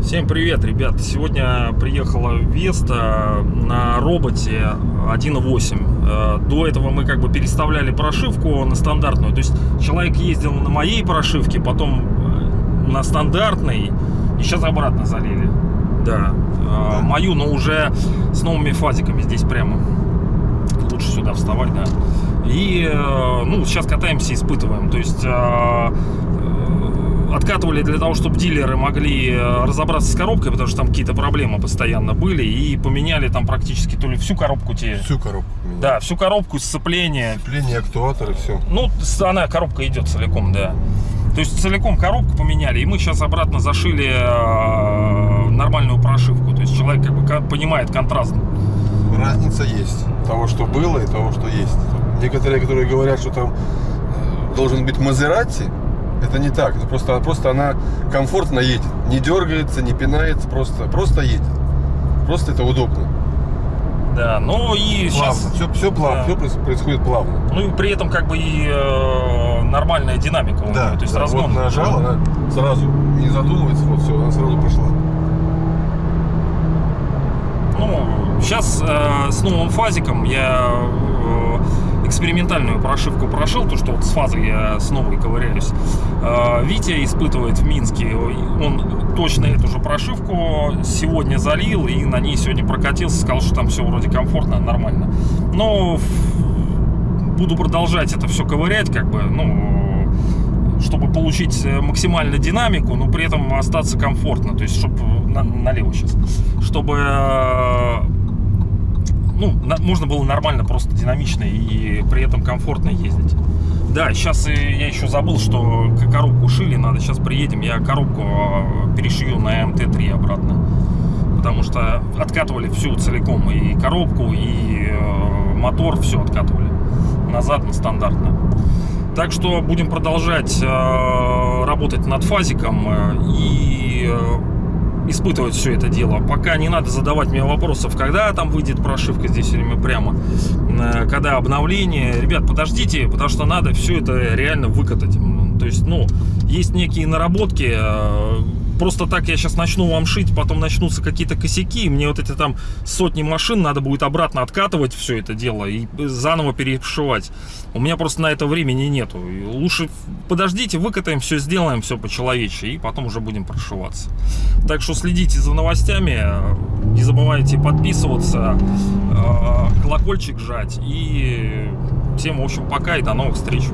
Всем привет, ребят! Сегодня приехала Веста на роботе 1.8. Э, До этого мы как бы переставляли прошивку на стандартную. То есть человек ездил на моей прошивке, потом э, на стандартной, и сейчас обратно залили. Да. Э, Мою, но уже с новыми фазиками здесь прямо. Сюда вставать, да. И, э, ну, сейчас катаемся, испытываем. То есть... э, откатывали для того, чтобы дилеры могли э, разобраться с коробкой, потому что там какие-то проблемы постоянно были, и поменяли там практически то ли всю коробку те. Всю коробку. поменяли. Да, всю коробку, сцепление. Сцепление, актуаторы, все. Ну, она, коробка идет целиком, да. То есть целиком коробку поменяли, и мы сейчас обратно зашили нормальную прошивку. То есть человек как бы понимает контраст. Разница есть. Того, что было, и того, что есть. Некоторые, которые говорят, что там э, должен быть Мазерати, это не так. Это просто, просто она комфортно едет. Не дергается, не пинается, просто, просто едет. Просто это удобно. Да, ну и Плавно. сейчас... Все, все плавно, Да. все происходит плавно. Ну и при этом как бы и э, нормальная динамика у нее, то есть да, разгон. вот нажал, она сразу не задумывается, вот все, она сразу пошла. Ну, сейчас э, с новым фазиком я э, экспериментальную прошивку прошил, то, что вот с фазой я с новой ковыряюсь. Э, Витя испытывает в Минске, он точно эту же прошивку сегодня залил и на ней сегодня прокатился, сказал, что там все вроде комфортно, нормально. Но буду продолжать это все ковырять, как бы, ну, чтобы получить э, максимально динамику, но при этом остаться комфортно, то есть, чтобы налево сейчас, чтобы э, ну, на- можно было нормально, просто динамично и при этом комфортно ездить. Да, сейчас я еще забыл, что коробку шили, надо сейчас приедем, я коробку э, перешью на МТ-3 обратно. Потому что откатывали всю целиком, и коробку, и э, мотор, все откатывали назад на стандартно. Так что будем продолжать э, работать над фазиком э, и э, испытывать все это дело. Пока не надо задавать мне вопросов, когда там выйдет прошивка здесь или мы прямо, э, когда обновление. Ребят, подождите, потому что надо все это реально выкатать. То есть, ну, есть некие наработки. Просто так я сейчас начну вам шить, потом начнутся какие-то косяки, и мне вот эти там сотни машин надо будет обратно откатывать все это дело и заново перешивать. У меня просто на это времени нету. И лучше подождите, выкатаем все, сделаем все по-человечески, и потом уже будем прошиваться. Так что следите за новостями, не забывайте подписываться, э, колокольчик жать, и всем, в общем, пока и до новых встреч.